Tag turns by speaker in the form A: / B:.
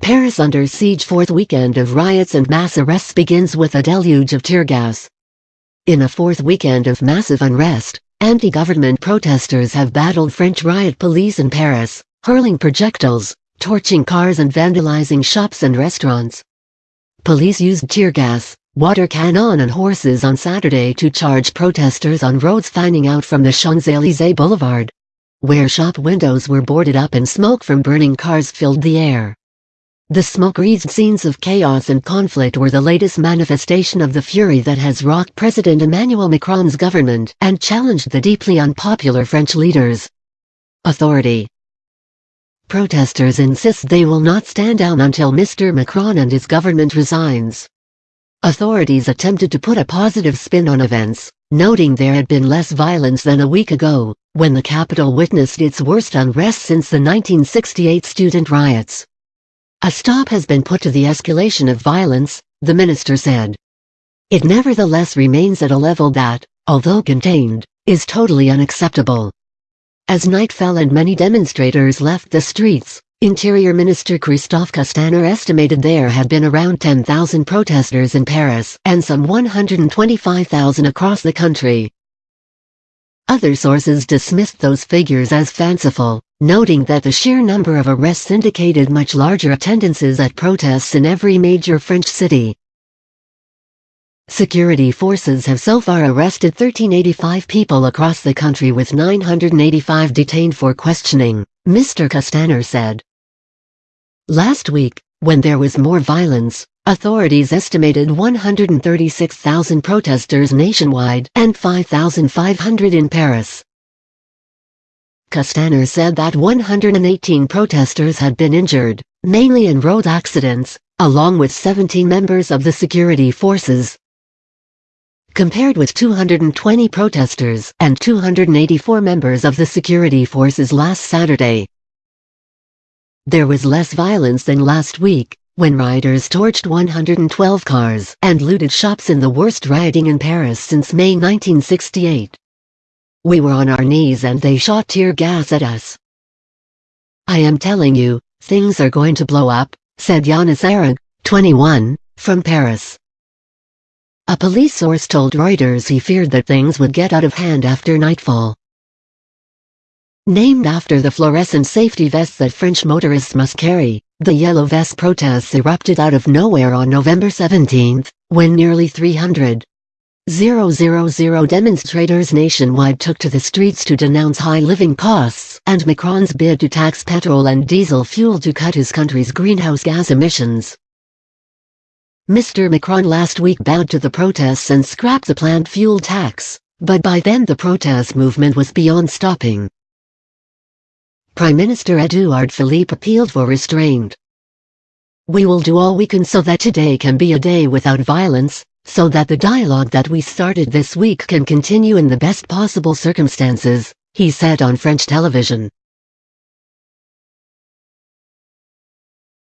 A: Paris under siege fourth weekend of riots and mass arrests begins with a deluge of tear gas. In a fourth weekend of massive unrest, anti-government protesters have battled French riot police in Paris, hurling projectiles, torching cars and vandalizing shops and restaurants. Police used tear gas, water cannon and horses on Saturday to charge protesters on roads fanning out from the Champs-Élysées Boulevard, where shop windows were boarded up and smoke from burning cars filled the air. The smoke-wreathed scenes of chaos and conflict were the latest manifestation of the fury that has rocked President Emmanuel Macron's government and challenged the deeply unpopular French leaders. Authority Protesters insist they will not stand down until Mr. Macron and his government resigns. Authorities attempted to put a positive spin on events, noting there had been less violence than a week ago, when the capital witnessed its worst unrest since the 1968 student riots. A stop has been put to the escalation of violence, the minister said. It nevertheless remains at a level that, although contained, is totally unacceptable. As night fell and many demonstrators left the streets, Interior Minister Christophe Castaner estimated there had been around 10,000 protesters in Paris and some 125,000 across the country. Other sources dismissed those figures as fanciful, noting that the sheer number of arrests indicated much larger attendances at protests in every major French city. Security forces have so far arrested 1385 people across the country with 985 detained for questioning, Mr. Castaner said. Last week, when there was more violence, authorities estimated 136,000 protesters nationwide and 5,500 in Paris. Castaner said that 118 protesters had been injured, mainly in road accidents, along with 17 members of the security forces. Compared with 220 protesters and 284 members of the security forces last Saturday. There was less violence than last week, when rioters torched 112 cars and looted shops in the worst rioting in Paris since May 1968. We were on our knees and they shot tear gas at us. I am telling you, things are going to blow up, said Yanis Arag, 21, from Paris. A police source told Reuters he feared that things would get out of hand after nightfall. Named after the fluorescent safety vests that French motorists must carry, the Yellow Vest protests erupted out of nowhere on November 17, when nearly 300 000 demonstrators nationwide took to the streets to denounce high living costs and Macron's bid to tax petrol and diesel fuel to cut his country's greenhouse gas emissions. Mr. Macron last week bowed to the protests and scrapped the planned fuel tax, but by then the protest movement was beyond stopping. Prime Minister Edouard Philippe appealed for restraint. We will do all we can so that today can be a day without violence, so that the dialogue that we started this week can continue in the best possible circumstances, he said on French television.